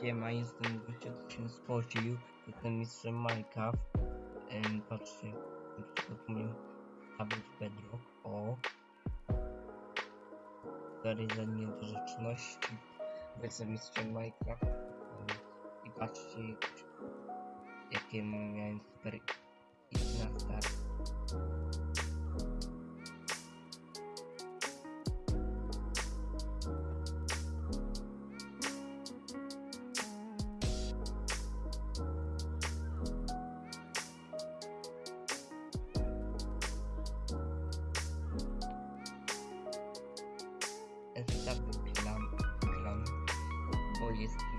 Siema, jestem gościem, kto się spocił. Jestem mistrzem Minecraft. Em, patrzcie, umiem stawiać bedrock. O. Dalej za niedorzeczności. Jestem mistrzem Minecraft. I patrzcie, jakie miałem super i na start. Bo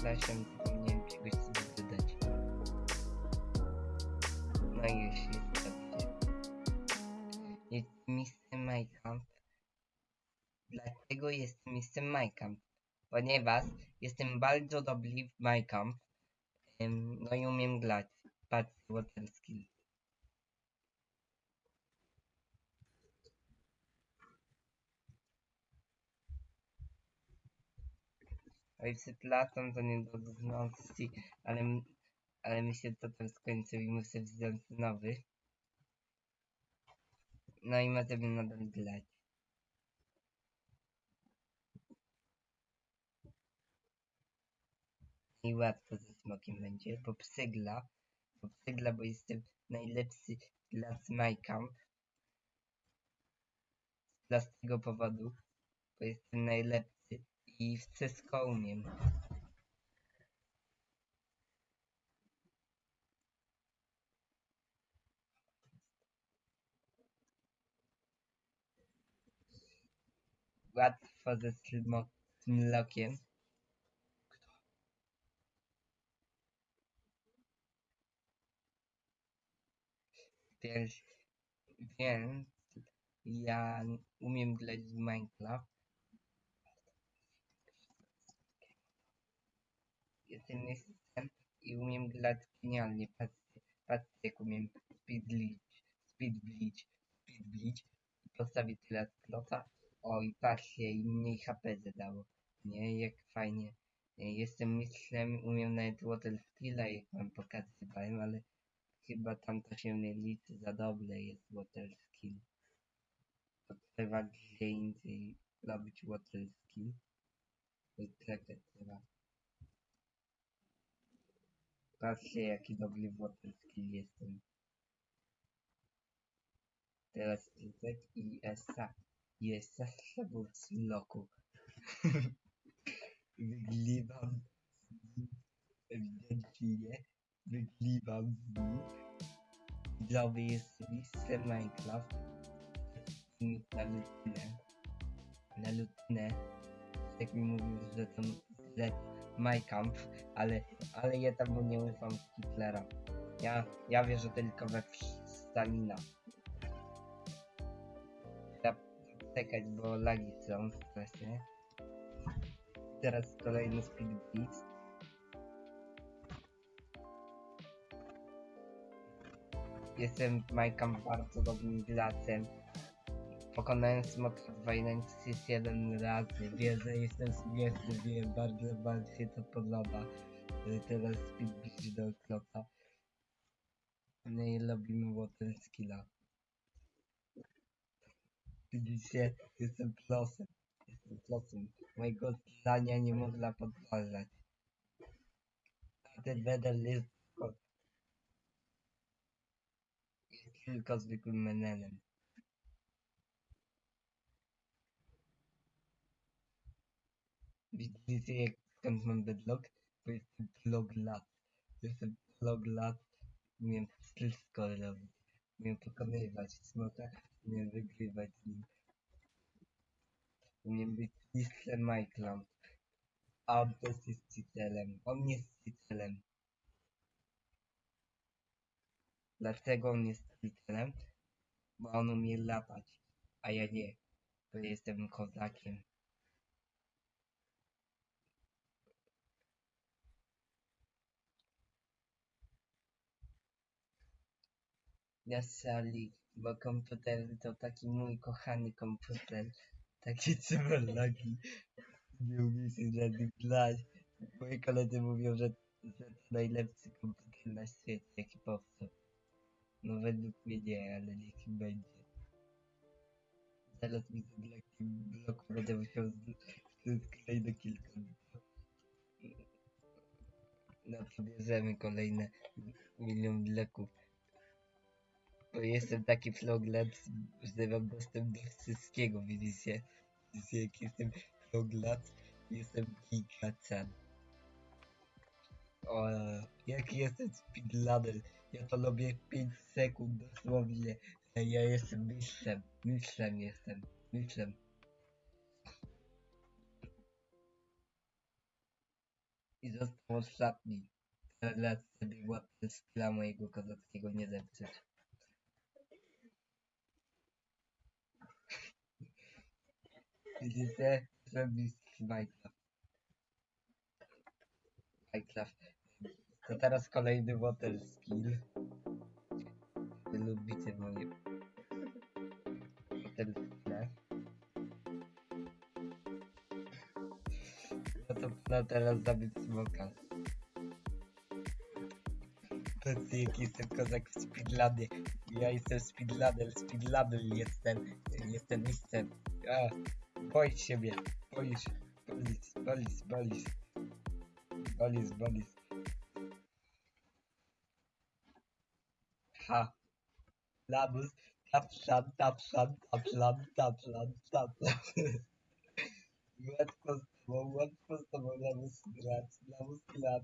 przepraszam, zapomniałem czegoś sobie dodać. No i już jest dobrze. Jest Mr. Minecraft. Dlaczego jest Mr. Minecraft? Ponieważ jestem bardzo dobry w Minecraft. No i umiem grać. Patrz, water skill. Oj, przepraszam za niedogodności, ale, ale mi się to też skończył i muszę wziąć nowy. No i możemy nadal grać. I łatwo ze smokiem będzie, bo przygla, bo przygla, bo jestem najlepszy gracz Minecraft. Dla z tego powodu, bo jestem najlepszy i wszystko umiem. Łatwo ze. Więc, więc ja umiem grać w Minecraft. Jestem mistrzem i umiem grać genialnie. Patrzcie, patrzcie jak umiem speed bleach, speed bleach, speed bleach. Postawię tyle kloca. O i patrzcie, i mniej HP zadało. Nie, jak fajnie. Jestem mistrzem, umiem nawet water skilla, jak wam pokazywałem, ale chyba tam to się nie liczy za dobre jest water skill. To trzeba gdzie indziej robić water skill. To tak trzeba. Patrzcie jaki dobry w skill jestem. Teraz klikać i ESA. I ESA trzeba w sloku. Wygliwam z nim ewidentnie. Wygliwam z nim. Widzowie jest mistrzem Minecraft. Na lutynę. Na lutynę. Tak mi mówił, że to że Minecraft, ale, ale ja tam nie ufam Hitlera. Ja, ja wierzę tylko we Stalina. Czekać, bo lagi są strasznie. Teraz kolejny speed beat. Jestem Minecraft bardzo dobrym graczem. Pokonałem smoka 2.7 razy. Wiem, że jestem śmieszny, wiem, bardzo, bardzo się to podoba. Y, Teraz speed beat do klopa. No i robimy water skilla. Widzicie, jestem plusem. Jestem plusem. Mojego zdania nie można podważać. A ten medal jest tylko, zwykłym menelem. Widzicie jak skąd mam bedlock? Bo jestem plog lat. Jestem plog lat. Umiem wszystko robić. Umiem pokonywać smoka. Umiem wygrywać z nim. Umiem być mistrzem Minecraft. A też jest cheaterem. On jest cheaterem. Dlaczego on jest cheaterem? Bo on umie latać, a ja nie. Bo jestem kozakiem. Ja Sally, bo komputer to taki mój kochany komputer. Takie trzeba lagi. Nie umie się żadnych grać. Moi koledzy mówią, że, że to najlepszy komputer na świecie, jaki powstał. No według mnie nie, ale niech będzie. Zaraz mi ten taki blok będę musiał z- z kolejne kilka. No to kolejne milion bloków. Jestem taki floglet, że mam dostęp do wszystkiego, widzicie? Widzicie jak jestem floglet? Jestem gigacan. O, jaki jestem speedladder. Ja to robię 5 sekund dosłownie. Ja jestem mistrzem. Mistrzem jestem. Mistrzem. I został ostatni. Teraz sobie łapę skilla mojego kozackiego nie zepsuć. Widzicie? Zrobić Minecraft. Minecraft. To teraz kolejny water skill. Wy lubicie moje water skille. No to no teraz zabić smoka. Patrzcie jaki jestem kozak w speedladzie. Ja jestem speedlader, speedlader jestem. Jestem mistrzem. A, boisz się mnie. Boisz. Bolis, bolis, bolis. Bolis, bolis. Ha. Labus. Tapszan, tapszan, tapszan, tapszan, tapszan. Łatwo z tobą, łatwo z tobą, labus grać, labus grać.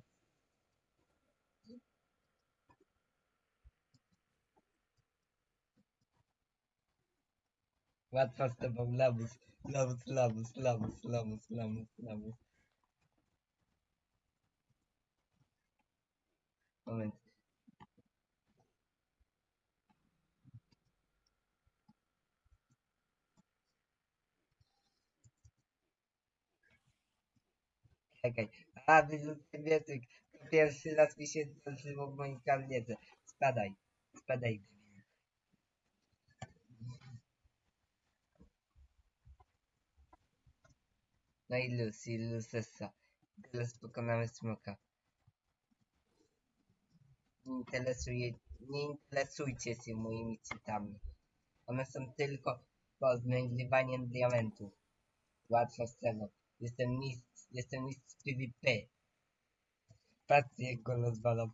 Łatwo z tobą, labus, labus, labus, labus, labus, labus. Moment. Czekaj. A, wyrzucę wietyk. To pierwszy raz mi się zdarzyło w moim karniece. Spadaj. Spadaj. Debilu. No i luz, i luzesa. Teraz pokonamy smoka. Nie, interesuje, nie interesujcie się moimi cytami. One są tylko poznajdywaniem diamentów. Łatwa scena. Jestem mistrz, jestem mistrz PvP. Patrzcie jak go rozwalam.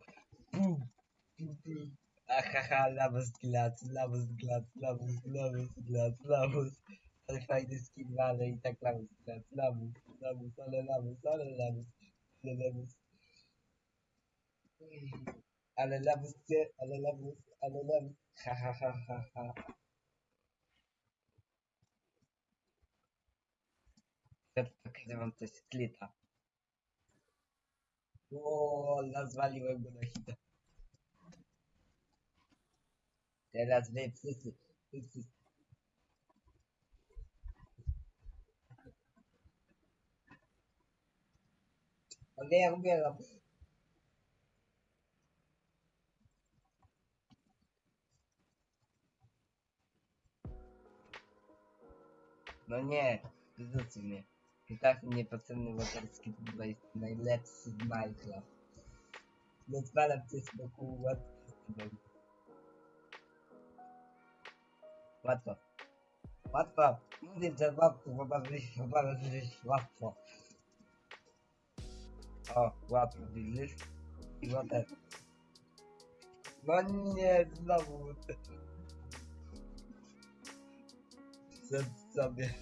Pum, pum, pum. Ahaha, lawus glac, lawus glac, lawus, lawus glac, lawus. Ale fajny skin ale i tak lawus glac, lawus, lawus, ale lawus, ale lawus, ale lawus. Ale lawus gdzie, ale lawus, ale lawus. Ha ha ha ha ha. Teraz pokażę wam coś z klita. Nazwaliłem go na hita. Teraz wy wszyscy, wszyscy. Ale ja umieram. No nie, wyrzuci mnie. I tak niepotrzebny waterski to jest najlepszy z Minecraft. Rozwalam cię z boku łatwo. Łatwo. Łatwo. Mówię, że łatwo, bo bardzo bo bardzo jest łatwo. O, łatwo, widzisz? I water. No nie, znowu. Przed sobie.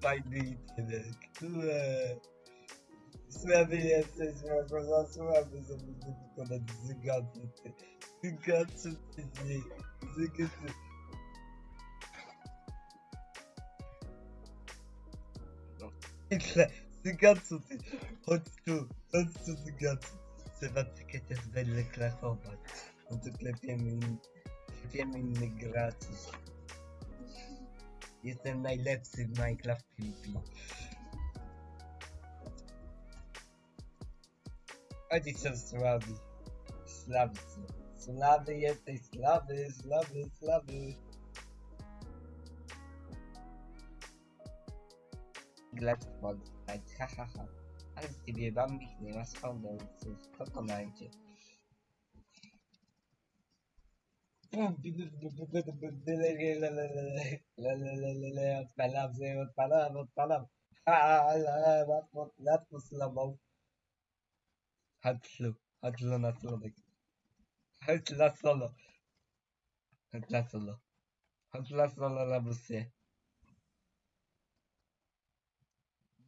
Fajny internet. Które? Słaby jesteś, za słaby, to wykonać zygaty. Zygaty ty nie. Zygaty. No. Zygacu, ty. Chodź tu, chodź tu, Zygacu. Chcę wam też będę klasować. No to klepiemy, klepiemy innych graczy. Jestem najlepszy w Minecraft PvP. Chodź się Sławi. Sławcy. Sławy jesteś, Sławy, Sławy, Sławy. Galactic Bug Fight hahaha. Hadi bir ben bir neyim az kaldı. Kalkın bence. Palam zeyvet palam palam. Lat mısın Hatlı. Hatlı hatladık. Hatlı hatlı. Hatlı hatlı. Hatlı hatlı la bu se.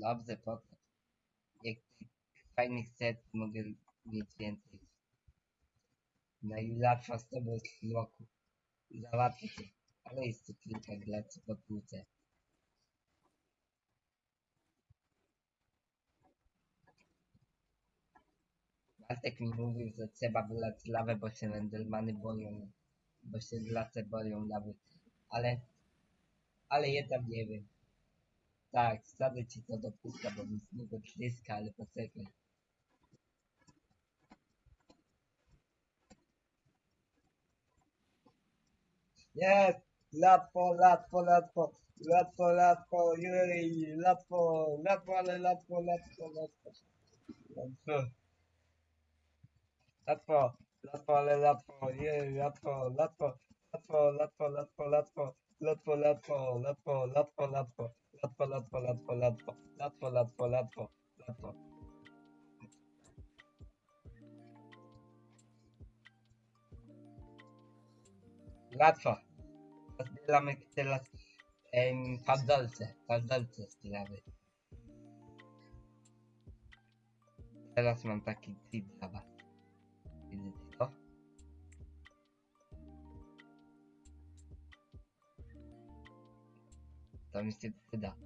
Dobrze, potem. Jak fajnych set mogę mieć więcej. Najlepsza z tobą jest loku. Załatwię cię. Ale jest tu kilka graczy po tłuce. Bartek mi mówił, że trzeba wylać lawę, bo się Endermany boją. Bo się lace boją lawy. Ale... Ale ja tam nie wiem. Tak, wsadzę ci to do puszka, bo mi z niego tryska, ale poczekaj. Jest! Łatwo, łatwo, łatwo, łatwo, łatwo, jej, łatwo, łatwo, ale łatwo, łatwo, łatwo. Łatwo. Łatwo, łatwo, ale łatwo, jej, łatwo, łatwo, łatwo, łatwo, łatwo, łatwo, łatwo, łatwo, łatwo, łatwo, łatwo, Latwo, latwo, latwo, latwo, latwo, latwo, latwo, latwo. Łatwo. Zbieramy teraz em, fadolce. Fadolce zbieramy. Teraz mam taki tip dla was. Widzicie? Mi się przyda.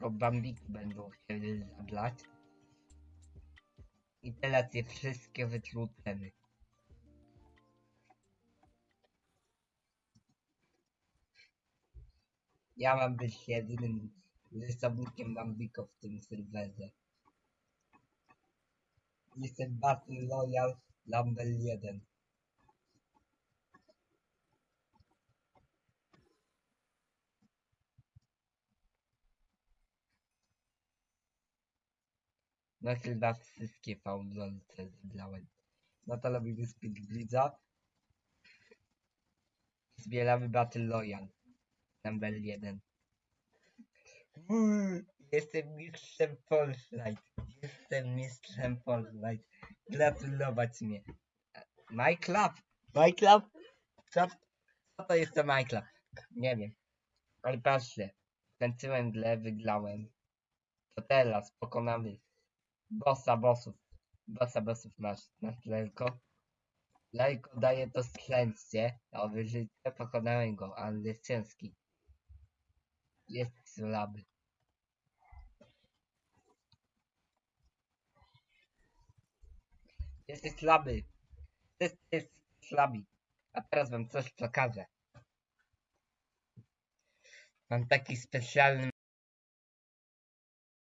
Bo bambiki będą chcieli zablać. I teraz je wszystkie wytłuczemy. Ja mam być jedynym rysownikiem Bambiko w tym serwerze. Jestem Battle Royale Lumber 1. No chyba wszystkie fałdolce zebrałem. No to robimy Speed Blitza. Zbieramy Battle Royale. Number 1. Uuu, Jestem mistrzem Fortnite. Jestem mistrzem Fortnite. Gratulować mnie. Minecraft? Minecraft? Co, co to jest to Minecraft? Nie wiem. Ale patrzcie. Skończyłem grę, wygrałem. To teraz pokonamy bossa bossów. Bossa bossów masz na tlelko. Lejko daje to szczęście, a wyżycie pokonałem go, ale jest ciężki. Jest słaby. Jesteś słaby. Jesteś słaby. A teraz wam coś pokażę. Mam taki specjalny